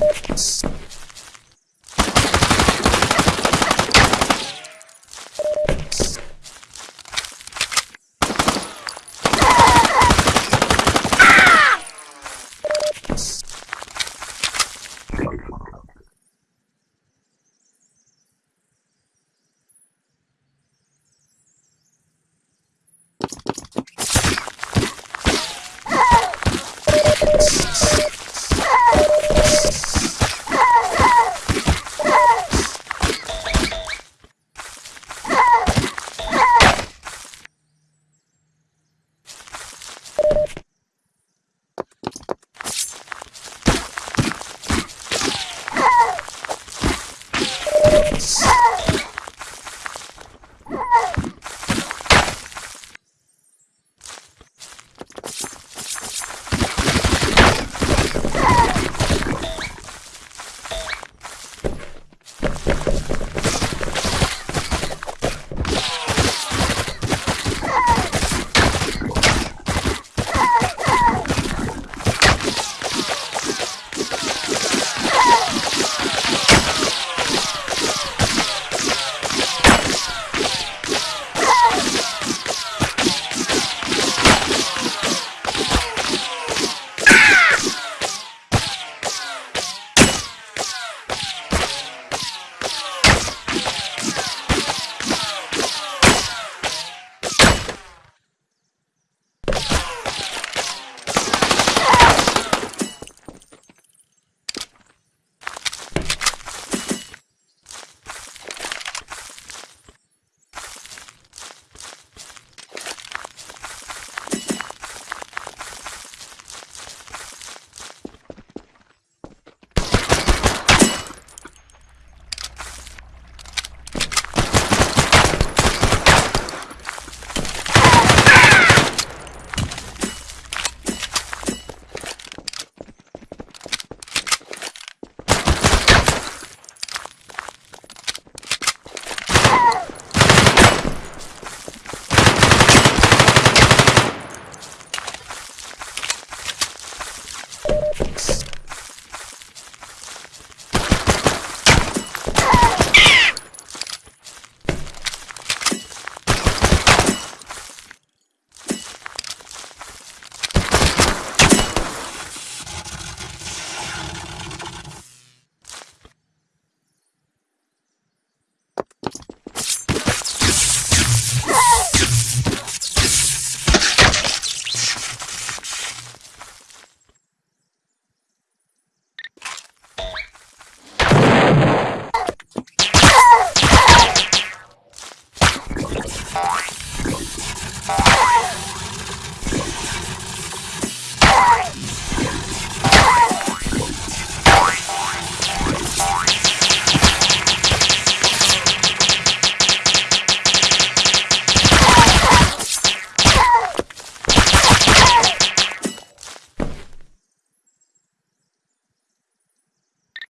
Thanks.